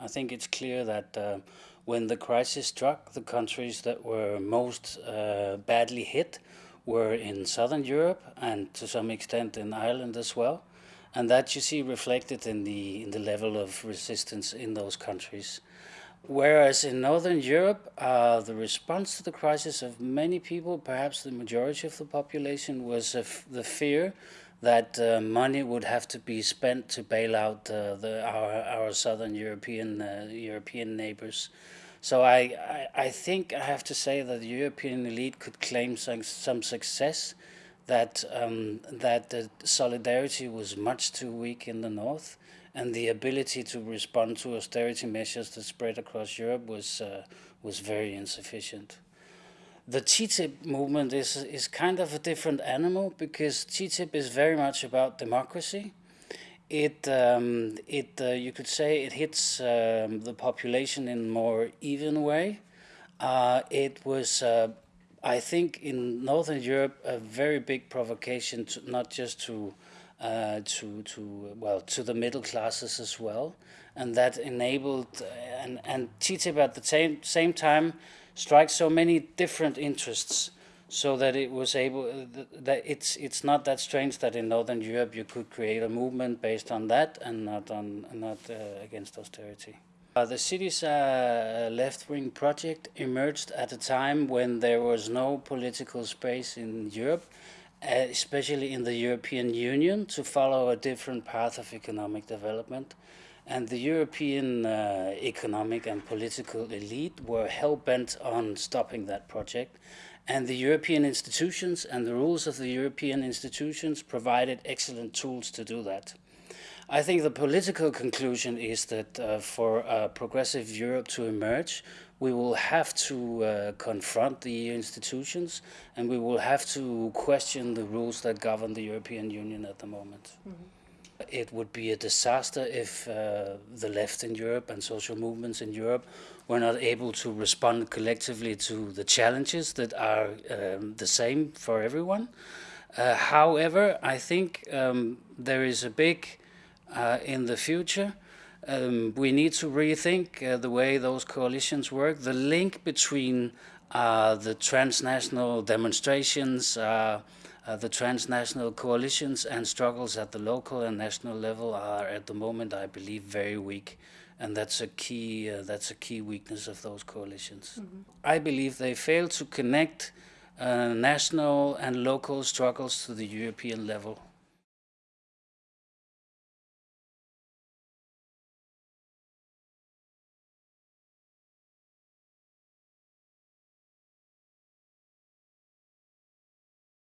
I think it's clear that uh, when the crisis struck, the countries that were most uh, badly hit were in southern Europe and to some extent in Ireland as well. And that you see reflected in the, in the level of resistance in those countries. Whereas in Northern Europe, uh, the response to the crisis of many people, perhaps the majority of the population, was the fear that uh, money would have to be spent to bail out uh, the, our, our southern European uh, European neighbors. So I, I, I, think I have to say that the European elite could claim some, some success, that, um, that the solidarity was much too weak in the north, and the ability to respond to austerity measures that spread across Europe was, uh, was very insufficient. The TTIP movement is, is kind of a different animal because TTIP is very much about democracy. It, um, it uh, you could say it hits um, the population in a more even way. Uh, it was uh, I think in Northern Europe a very big provocation, to, not just to uh, to to well to the middle classes as well, and that enabled uh, and and TTIP at the same same time strikes so many different interests so that it was able uh, that it's it's not that strange that in northern Europe you could create a movement based on that and not on not uh, against austerity. Uh, the Syriza left-wing project emerged at a time when there was no political space in Europe, uh, especially in the European Union, to follow a different path of economic development. And the European uh, economic and political elite were hell-bent on stopping that project. And the European institutions and the rules of the European institutions provided excellent tools to do that. I think the political conclusion is that uh, for a progressive Europe to emerge, we will have to uh, confront the EU institutions and we will have to question the rules that govern the European Union at the moment. Mm -hmm. It would be a disaster if uh, the left in Europe and social movements in Europe were not able to respond collectively to the challenges that are um, the same for everyone. Uh, however, I think um, there is a big, uh, in the future, um, we need to rethink uh, the way those coalitions work, the link between uh, the transnational demonstrations, uh, uh, the transnational coalitions and struggles at the local and national level are at the moment, I believe, very weak. And that's a key, uh, that's a key weakness of those coalitions. Mm -hmm. I believe they fail to connect uh, national and local struggles to the European level.